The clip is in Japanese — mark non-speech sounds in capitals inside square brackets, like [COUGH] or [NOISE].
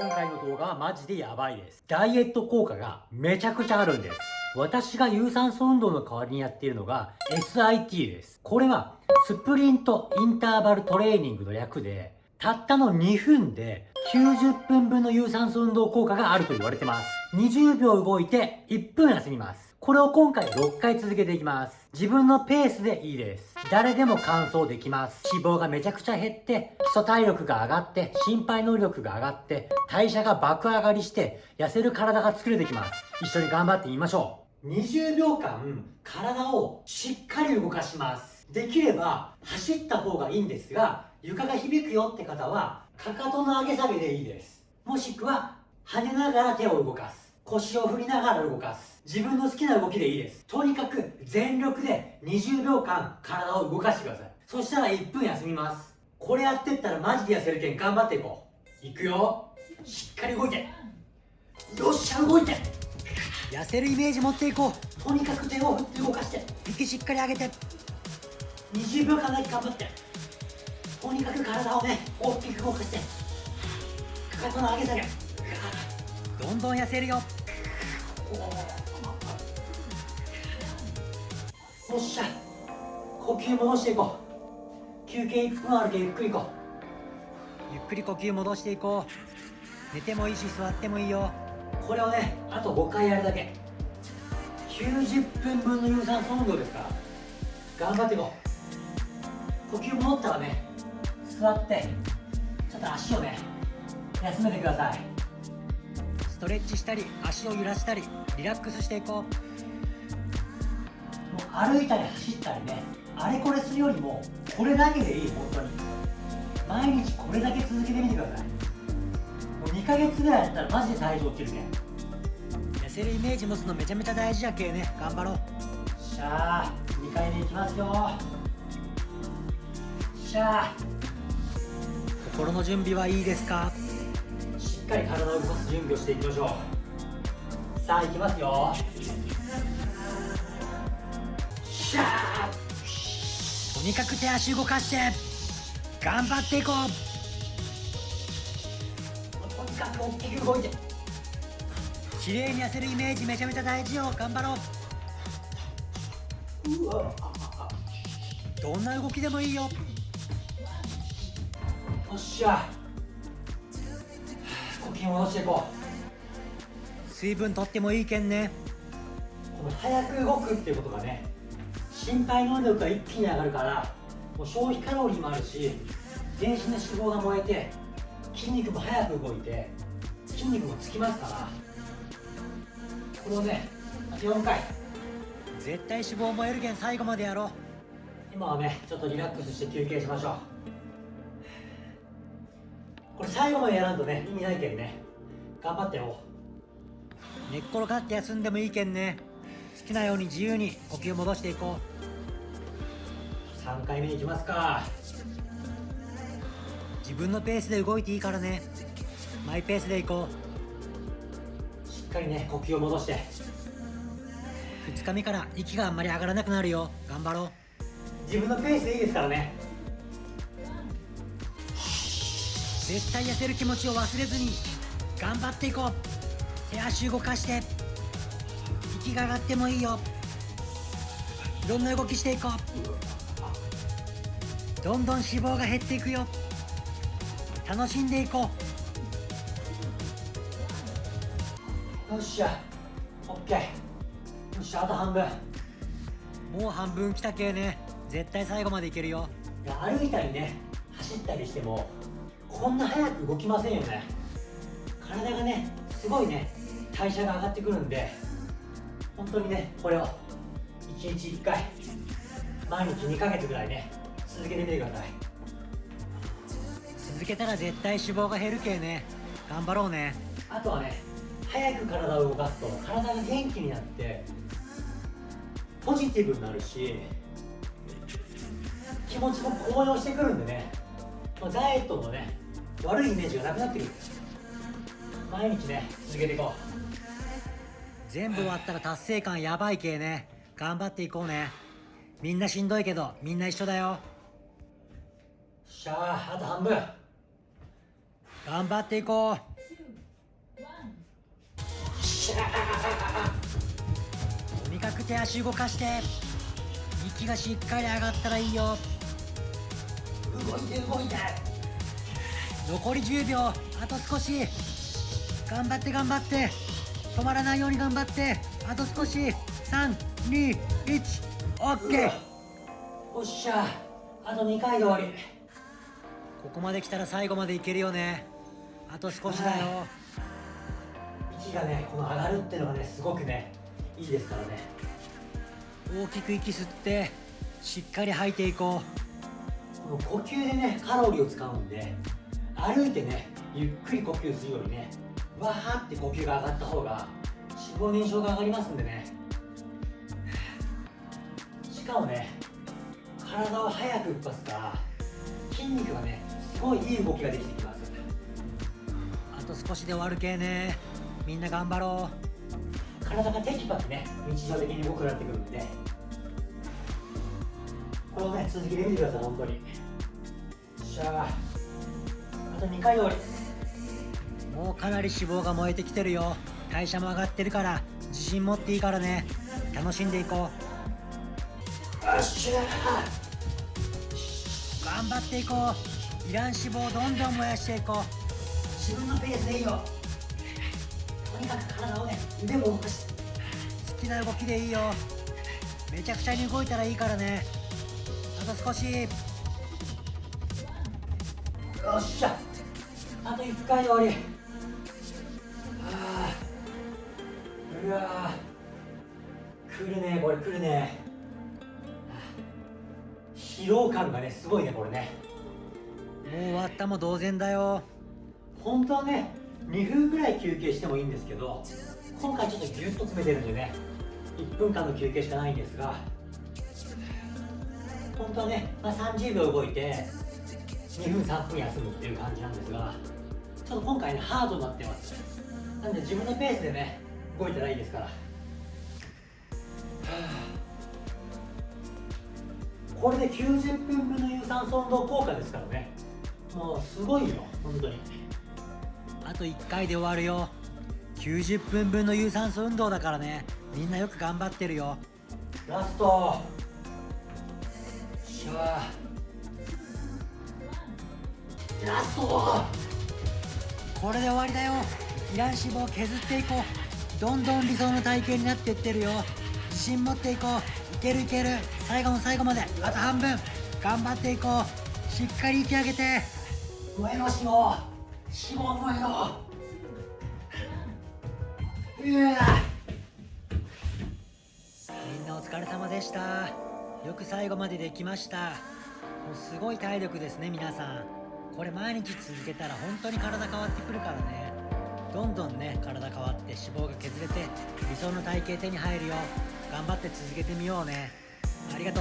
今回の動画はマジでやばいです。ダイエット効果がめちゃくちゃあるんです。私が有酸素運動の代わりにやっているのが SIT です。これはスプリントインターバルトレーニングの略で、たったの2分で90分分の有酸素運動効果があると言われてます。20秒動いて1分休みます。これを今回6回続けていきます。自分のペースでいいです。誰でも完走できます。脂肪がめちゃくちゃ減って、基礎体力が上がって、心肺能力が上がって、代謝が爆上がりして、痩せる体が作れてきます。一緒に頑張ってみましょう。20秒間、体をしっかり動かします。できれば、走った方がいいんですが、床が響くよって方は、かかとの上げ下げでいいです。もしくは、跳ねながら手を動かす。腰を振りながら動かす。自分の好きな動きでいいです。とにかく全力で20秒間体を動かしてください。そしたら1分休みます。これやってったらマジで痩せるけん頑張っていこう。いくよ。しっかり動いて。よっしゃ、動いて。痩せるイメージ持っていこうとにかく手を振って動かして。息しっかり上げて20秒間だけ頑張って。とにかく体をね、大きく動かして。かかとの上げ下げ。どんどん痩せるよよっしゃ。呼吸戻していこう。休憩1分あるけんゆっくり行こゆっくり呼吸戻していこう。寝てもいいし座ってもいいよ。うこれをねあと5回やるだけ。90分分の有酸素運動ですから。頑張っていこう。呼吸戻ったらね座ってちょっと足をね休めてください。ストレッチしたり足を揺らしたりリラックスしていこもう歩いたり走ったりねあれこれするよりもこれだけでいい本当に。毎日これだけ続けてみてください。もう2ヶ月ぐらいやったらマジで体重落ちるけん。う痩せるイメージ持つのめちゃめちゃ大事やけね。頑張ろう。しゃあ2回目いきますよ。しゃあ。心の準備はいいですか？しっかり体を動かす準備をしていきましょう。さあいきますよしゃあとにかく手足動かして頑張っていこう。とにかく大きく動いて。綺麗に痩せるイメージめちゃめちゃ大事よ。頑張ろう。うわどんな動きでもいいよ。よっしゃ。呼吸戻していこ水分取ってもいいけんね。うこの早く動くっていうことがね心肺能力が一気に上がるからもう消費カロリーもあるし全身の脂肪が燃えて筋肉も早く動いて筋肉もつきますから。これをね4回。絶対脂肪燃えるけん最後までやろう。今はねちょっとリラックスして休憩しましょう。これ最後までやらんとね意味ないけんね。頑張ってよ寝っ転がって休んでもいいけんね。好きなように自由に呼吸戻していこ3回目いきますか。う自分のペースで動いていいからね。マイペースでいこしっかりね呼吸を戻して。う2日目から息があんまり上がらなくなるよ。頑張ろう。自分のペースでいいですからね。絶対痩せる気持ちを忘れずに頑張っていこう。手足動かして息が上がってもいいよ。いろんな動きしていこうどんどん脂肪が減っていくよ。楽しんでいこう。よっしゃ。オッケー。よっしゃあと半分。もう半分来たけね。絶対最後までいけるよ。歩いたりね走ったりしてもこんな早く動きませんよね。体がねすごいね代謝が上がってくるんで本当にねこれを1日1回毎日2ヶ月ぐらいね続けてみてください。続けたら絶対脂肪が減るけね。頑張ろうね。あとはね早く体を動かすと体が元気になってポジティブになるし気持ちも高揚してくるんでね。まあダイエットのね悪いイメージがなくなってくる。毎日ね続けていこ全部終わったら達成感やばいけね。頑張っていこうね。みんなしんどいけどみんな一緒だよ。うしゃああと半分。頑張っていこう。しゃとにかく手足動かして。息がしっかり上がったらいいよ。動いて動いて。残り10秒あと少し。頑張って頑張って。止まらないように頑張って。あと少し。321オッケー。おっしゃあと2回で終わりここまで来たら最後までいけるよね。あと少しだよ。息がねこの上がるっていうのがねすごくねいいですからね。大きく息吸ってしっかり吐いていここの呼吸でねカロリーを使うんで歩いてねゆっくり呼吸するよりねわーって呼吸が上がった方が脂肪燃焼が上がりますんでね。しかもね体を早く動かすから筋肉がねすごいいい動きができてきます。うあと少しで終わるけね。みんな頑張ろ体がテキパキね。日常的に動くなってくるんで。これをね続けてみてください本当に。よっしゃあと2回終わり。うもうかなり脂肪が燃えてきてるよ。代謝も上がってるから自信持っていいからね。楽しんでいこよっしゃう頑張っていこういらん脂肪をどんどん燃やしていこ自分のペースでいいよ。とにかく体をね腕も動かして。う好きな動きでいいよ。めちゃくちゃに動いたらいいからね。あと少し。よっしゃ。あと1回で終わり。あー。うわー。来るねこれ来るね。疲労感がねすごいねこれね。もう終わったも同然だよ。本当はね2分ぐらい休憩してもいいんですけど今回ちょっとギュッと詰めてるんでね1分間の休憩しかないんですが本当はね、まあ、30秒動いて2分3分休むっていう感じなんですがちょっと今回ねハードになってます。なんで自分のペースでね動いたらいいですから、は [SIGHS] あこれで90分分の有酸素運動効果ですからねもうすごいよ本当に。あと1回で終わるよ。90分分の有酸素運動だからね。みんなよく頑張ってるよ。ラスト。しゃラスト。これで終わりだよ。いらん脂肪を削っていこう。どんどん理想の体型になっていってるよ。自信持っていこう。いけるいける。最後の最後まで。あと半分。頑張っていこう。しっかり息上げて燃えろ脂肪燃えろうわみんなお疲れ様でした。よく最後までできました。もうすごい体力ですね皆さん。これ毎日続けたら本当に体変わってくるからね。どんどんね体変わって脂肪が削れて理想の体型手に入るよ。頑張って続けてみようね。ありがとう。